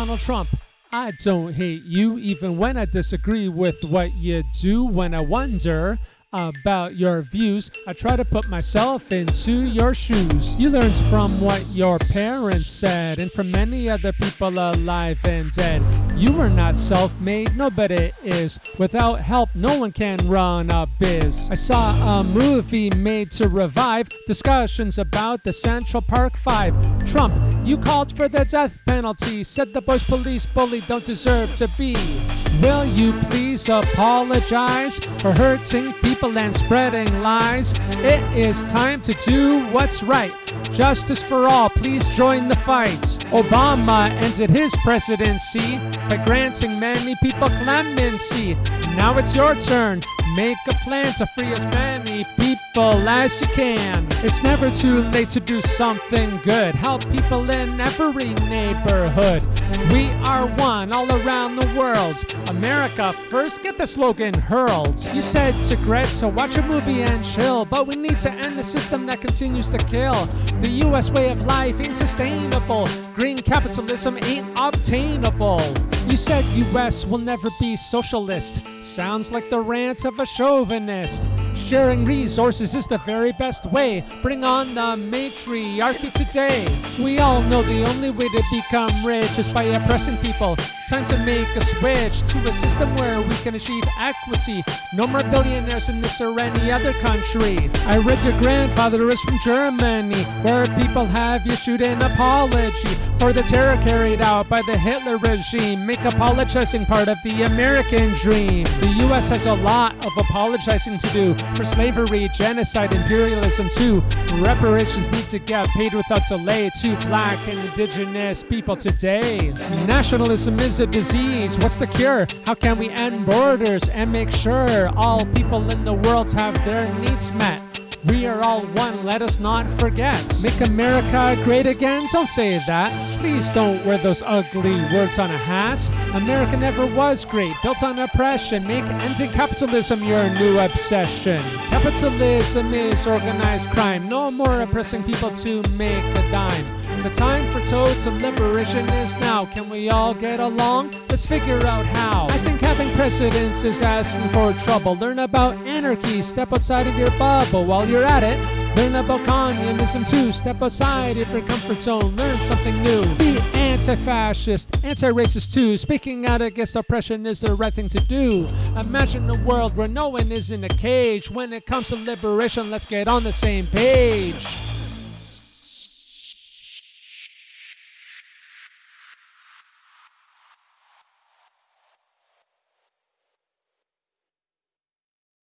Donald Trump. I don't hate you even when I disagree with what you do. When I wonder about your views, I try to put myself into your shoes. You learned from what your parents said and from many other people alive and dead. You were not self made, nobody is. Without help, no one can run a biz. I saw a movie made to revive discussions about the Central Park Five. Trump, you called for the death penalty, said the boys police bully don't deserve to be. Will you please apologize for hurting people and spreading lies? It is time to do what's right. Justice for all, please join the fight. Obama ended his presidency by granting many people clemency. Now it's your turn. Make a plan to free as many people as you can. It's never too late to do something good. Help people in every neighborhood. We are one all around the world. America first, get the slogan hurled. You said cigarettes, so watch a movie and chill. But we need to end the system that continues to kill. The US way of life ain't sustainable. Green capitalism ain't obtainable. You said US will never be socialist. Sounds like the rant of a chauvinist. Sharing resources is the very best way. Bring on the matriarchy today. We all know the only way to become rich is by oppressing people. Time to make a switch to a system where we can achieve equity. No more billionaires in this or any other country. I read your grandfather is from Germany, where people have issued an apology for the terror carried out by the Hitler regime. Make apologizing part of the American dream. The US has a lot of apologizing to do for slavery, genocide, imperialism too. Reparations need to get paid without delay to black and indigenous people today. Nationalism is a disease. What's the cure? How can we end borders and make sure all people in the world have their needs met? We are all one, let us not forget. Make America great again? Don't say that. Please don't wear those ugly words on a hat. America never was great, built on oppression. Make ending capitalism your new obsession. Capitalism is organized crime. No more oppressing people to make a dime. The time for toads total liberation is now. Can we all get along? Let's figure out how. I think having precedence is asking for trouble. Learn about anarchy, step outside of your bubble while you're at it. Learn about communism too. Step outside of your comfort zone. Learn something new. Be anti-fascist, anti-racist too. Speaking out against oppression is the right thing to do. Imagine a world where no one is in a cage. When it comes to liberation, let's get on the same page.